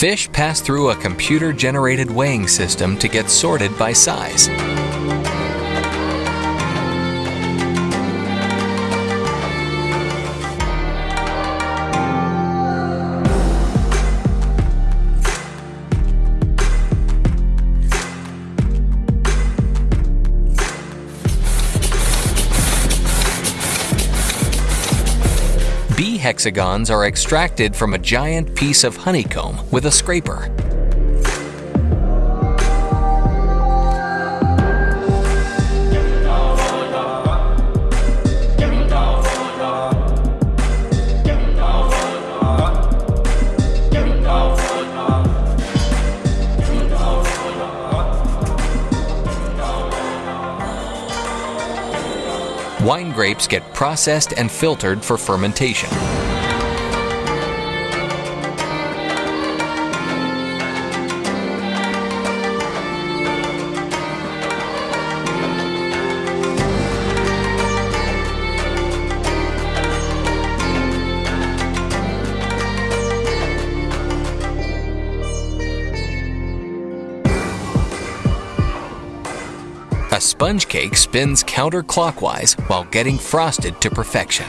Fish pass through a computer-generated weighing system to get sorted by size. Hexagons are extracted from a giant piece of honeycomb with a scraper. Wine grapes get processed and filtered for fermentation. Sponge cake spins counterclockwise while getting frosted to perfection.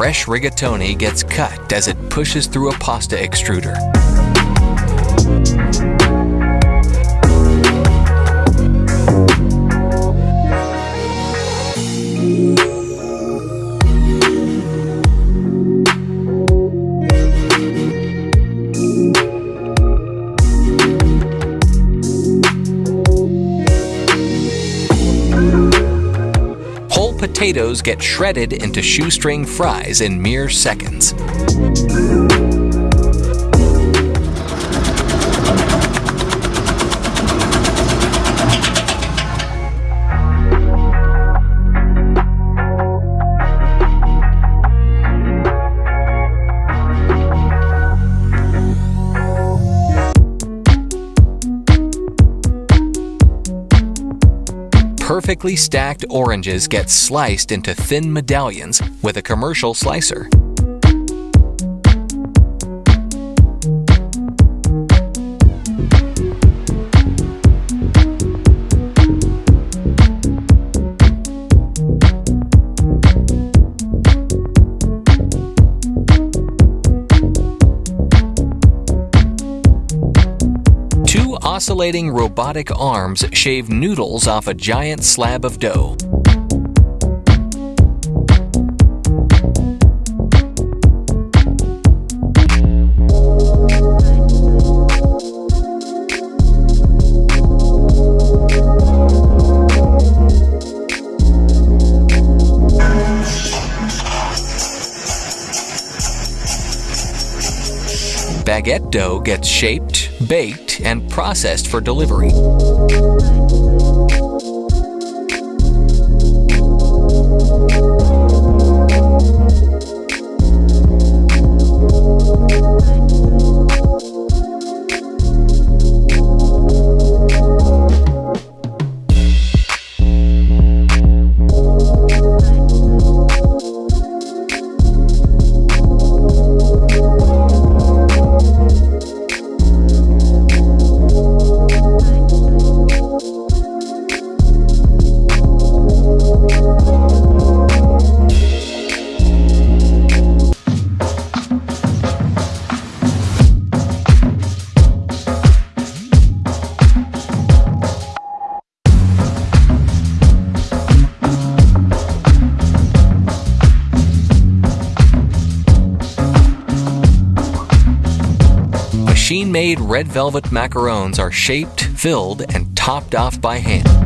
Fresh rigatoni gets cut as it pushes through a pasta extruder. Potatoes get shredded into shoestring fries in mere seconds. Perfectly stacked oranges get sliced into thin medallions with a commercial slicer. Oscillating robotic arms shave noodles off a giant slab of dough. Baguette dough gets shaped, baked, and processed for delivery. Machine-made red velvet macarons are shaped, filled, and topped off by hand.